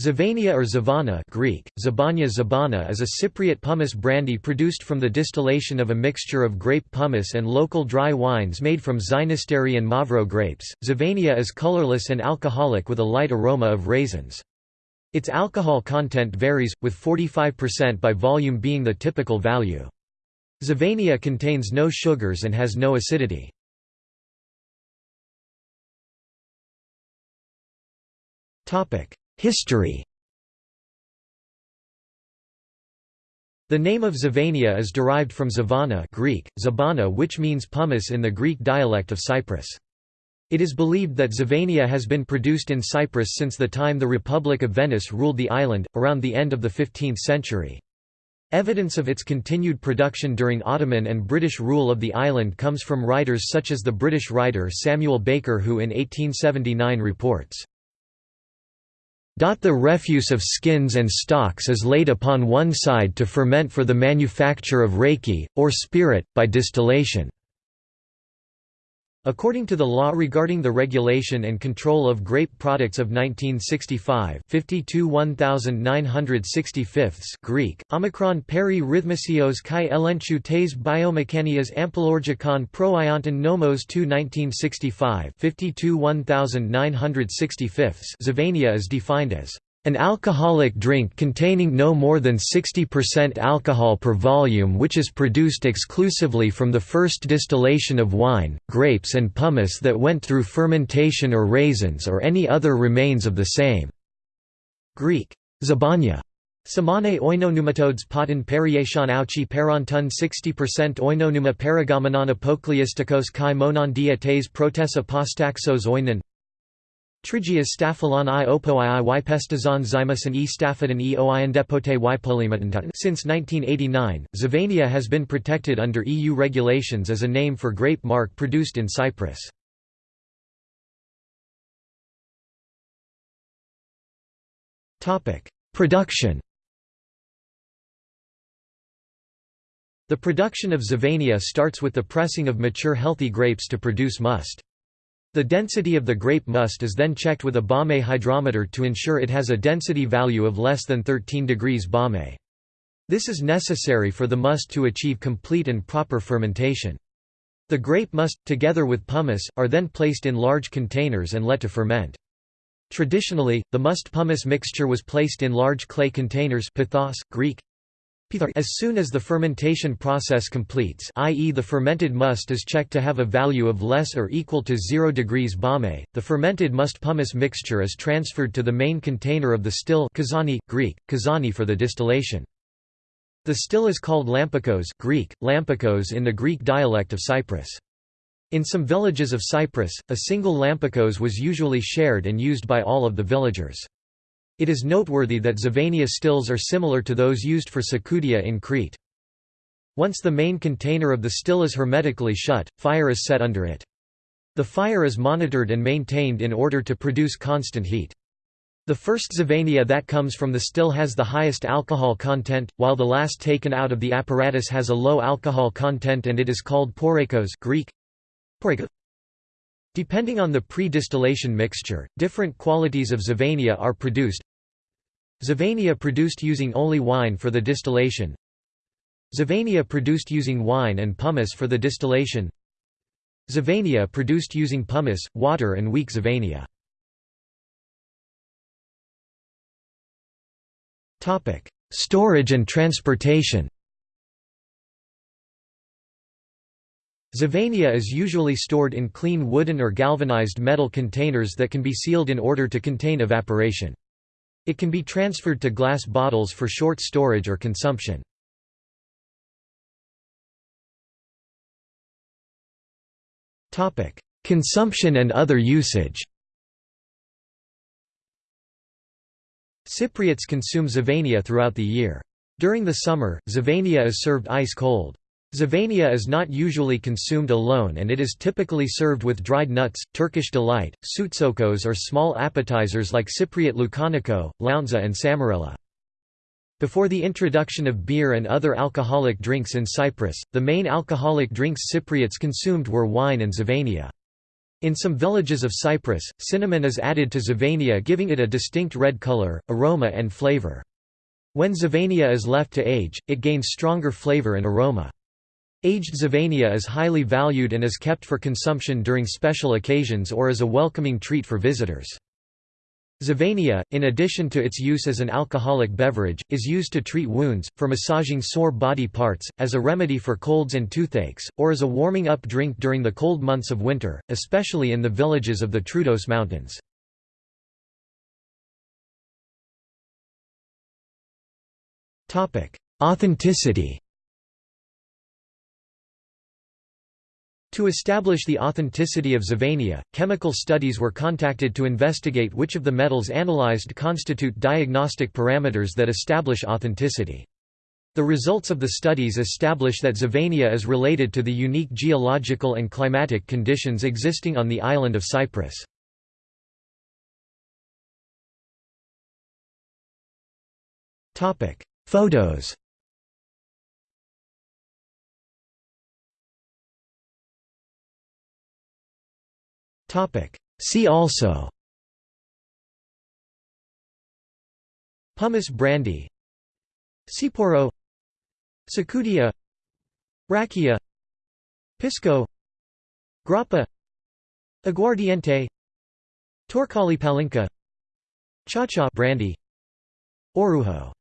Zivania or Zivana Greek, Zabanya Zabana is a Cypriot pumice brandy produced from the distillation of a mixture of grape pumice and local dry wines made from Xynisteri and Mavro grapes. Zivania is colorless and alcoholic with a light aroma of raisins. Its alcohol content varies, with 45% by volume being the typical value. Zivania contains no sugars and has no acidity. History The name of Zivania is derived from Zivana Greek, Zabana which means pumice in the Greek dialect of Cyprus. It is believed that Zivania has been produced in Cyprus since the time the Republic of Venice ruled the island, around the end of the 15th century. Evidence of its continued production during Ottoman and British rule of the island comes from writers such as the British writer Samuel Baker who in 1879 reports, the refuse of skins and stalks is laid upon one side to ferment for the manufacture of raki, or spirit, by distillation. According to the law regarding the regulation and control of grape products of 1965 52 1965 Greek, Omicron peri rhythmisios kai elenchu tes biomechanias ampelorgicon pro ionton nomos 2 1965 52 1965 Zivania is defined as an alcoholic drink containing no more than 60% alcohol per volume which is produced exclusively from the first distillation of wine, grapes and pumice that went through fermentation or raisins or any other remains of the same." Greek, zabanya. Samane oinonumatodes potin periation auchi perontun 60% oinonuma perigomenon apokliistikos kai monon diates protessa postaxos oinon Trigias staphylos i opoi i ypestazon zymus and e staphydon e oiandepote y polymatantat Since 1989, Zivania has been protected under EU regulations as a name for grape marc produced in Cyprus. Production The production of Zivania starts with the pressing of mature healthy grapes to produce must. The density of the grape must is then checked with a Baumé hydrometer to ensure it has a density value of less than 13 degrees Baumé. This is necessary for the must to achieve complete and proper fermentation. The grape must, together with pumice, are then placed in large containers and let to ferment. Traditionally, the must pumice mixture was placed in large clay containers pithos, Greek, as soon as the fermentation process completes i.e. the fermented must is checked to have a value of less or equal to 0 degrees Baumé, the fermented must pumice mixture is transferred to the main container of the still kazani, Greek, kazani for the distillation. The still is called lampikos Greek, lampikos in the Greek dialect of Cyprus. In some villages of Cyprus, a single lampikos was usually shared and used by all of the villagers. It is noteworthy that Zivania stills are similar to those used for Tsikoudia in Crete. Once the main container of the still is hermetically shut, fire is set under it. The fire is monitored and maintained in order to produce constant heat. The first Zivania that comes from the still has the highest alcohol content, while the last taken out of the apparatus has a low alcohol content and it is called porekos Greek. Depending on the pre-distillation mixture, different qualities of Zivania are produced. Zivania produced using only wine for the distillation. Zivania produced using wine and pumice for the distillation. Zivania produced using pumice, water and weak Zivania. Storage and transportation Zivania is usually stored in clean wooden or galvanized metal containers that can be sealed in order to contain evaporation. It can be transferred to glass bottles for short storage or consumption. Consumption and other usage Cypriots consume Zivania throughout the year. During the summer, Zivania is served ice-cold. Zivania is not usually consumed alone and it is typically served with dried nuts, Turkish delight, soutzoukos or small appetizers like Cypriot loukaniko, lounza and tsamarella. Before the introduction of beer and other alcoholic drinks in Cyprus, the main alcoholic drinks Cypriots consumed were wine and Zivania. In some villages of Cyprus, cinnamon is added to Zivania giving it a distinct red color, aroma and flavor. When Zivania is left to age, it gains stronger flavor and aroma. Aged Zivania is highly valued and is kept for consumption during special occasions or as a welcoming treat for visitors. Zivania, in addition to its use as an alcoholic beverage, is used to treat wounds, for massaging sore body parts, as a remedy for colds and toothaches, or as a warming-up drink during the cold months of winter, especially in the villages of the Troodos Mountains. Authenticity To establish the authenticity of Zivania, chemical studies were contacted to investigate which of the metals analyzed constitute diagnostic parameters that establish authenticity. The results of the studies establish that Zivania is related to the unique geological and climatic conditions existing on the island of Cyprus. Photos See also. Pumice brandy. Tsipouro Tsikoudia Rakia Pisco. Grappa. Aguardiente. Torcali palinka. Cha-cha brandy. Orujo